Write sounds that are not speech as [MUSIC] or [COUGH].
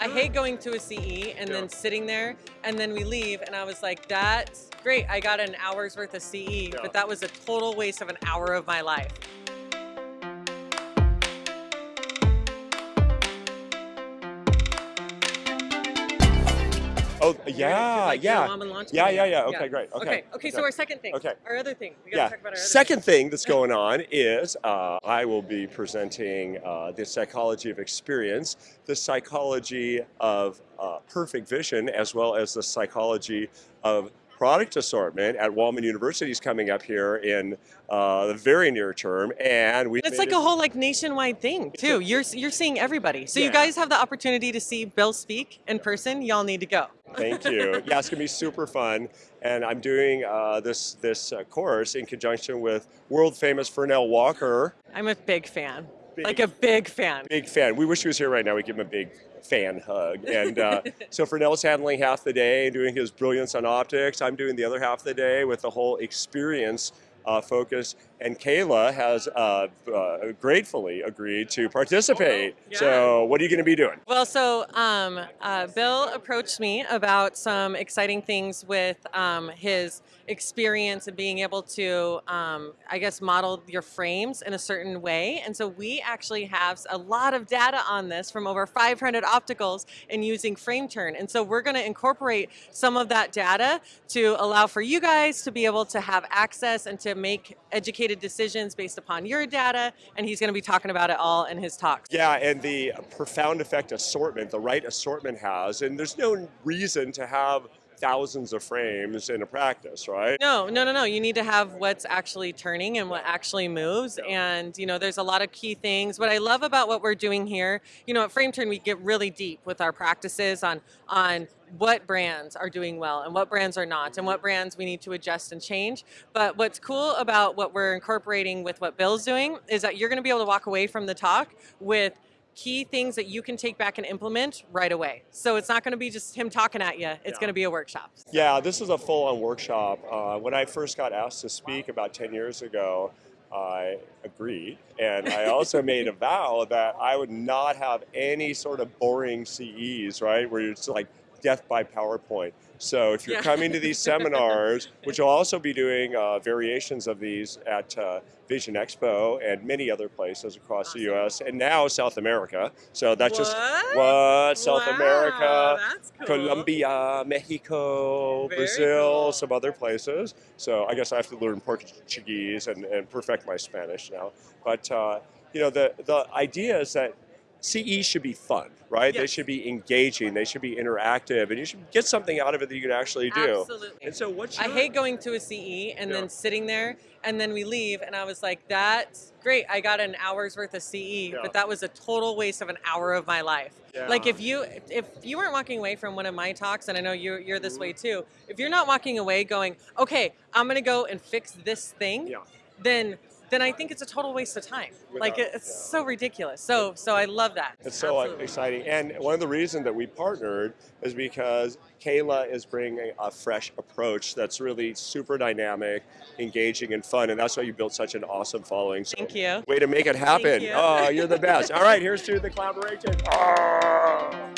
I hate going to a CE and then sitting there and then we leave and I was like, that's great. I got an hour's worth of CE, but that was a total waste of an hour of my life. Oh yeah, like, yeah, go and launch yeah, yeah, yeah. Okay, great. Okay, Okay. Okay. So our second thing. Okay. Our other thing. We gotta yeah. talk about our other Second thing that's going on is uh, I will be presenting uh, the psychology of experience, the psychology of uh, perfect vision, as well as the psychology of product assortment at Walman University is coming up here in uh, the very near term, and we. It's like a whole like nationwide thing too. You're you're seeing everybody. So you guys have the opportunity to see Bill speak in person. Y'all need to go. Thank you. Yeah, it's gonna be super fun, and I'm doing uh, this this uh, course in conjunction with world famous Fernell Walker. I'm a big fan. Big- Like a big fan. Big fan. We wish he was here right now. We'd give him a big fan hug. And uh, [LAUGHS] so Fernell's handling half the day and doing his brilliance on optics. I'm doing the other half of the day with the whole experience uh, focus. And Kayla has uh, uh, gratefully agreed to participate. Yeah. So what are you going to be doing? Well, so um, uh, Bill approached me about some exciting things with um, his experience and being able to, um, I guess, model your frames in a certain way. And so we actually have a lot of data on this from over 500 opticals and using frame turn. And so we're going to incorporate some of that data to allow for you guys to be able to have access and to make educated decisions based upon your data. And he's going to be talking about it all in his talks. Yeah, and the profound effect assortment, the right assortment has, and there's no reason to have thousands of frames in a practice, right? No, no, no, no. You need to have what's actually turning and what actually moves. And, you know, there's a lot of key things. What I love about what we're doing here, you know, at Frame Turn, we get really deep with our practices on, on what brands are doing well and what brands are not and what brands we need to adjust and change. But what's cool about what we're incorporating with what Bill's doing is that you're going to be able to walk away from the talk with key things that you can take back and implement right away. So it's not going to be just him talking at you. It's Yeah. going to be a workshop. Yeah, this is a full-on workshop. Uh, when I first got asked to speak about 10 years ago, I agreed. And I also [LAUGHS] made a vow that I would not have any sort of boring CEs, right, where you're just like death by PowerPoint. So if you're Yeah. coming to these seminars, [LAUGHS] which I'll also be doing uh, variations of these at uh, Vision Expo and many other places across the U.S. and now South America. So that's just What? what South Wow, America, cool. Colombia, Mexico, Very Brazil, cool. some other places. So I guess I have to learn Portuguese and, and perfect my Spanish now. But uh, you know, the the idea is that CE should be fun, right? They should be engaging. They should be interactive, and you should get something out of it that you can actually do. Absolutely. And so, what's I hate going to a CE and Yeah. then sitting there and then we leave and I was like, that's great. I got an hour's worth of CE, Yeah. but that was a total waste of an hour of my life. Like if you if you weren't walking away from one of my talks, and I know you're you're this mm-hmm. way too, if you're not walking away going, okay, I'm gonna go and fix this thing, Yeah. then then I think it's a total waste of time. like it's yeah. so ridiculous. So so I love that. It's so Absolutely. exciting. And one of the reasons that we partnered is because Kayla is bringing a fresh approach that's really super dynamic, engaging, and fun. And that's why you built such an awesome following. So Thank you. Way to make it happen. you. Oh, you're the best. All right, here's to the collaboration. Ah.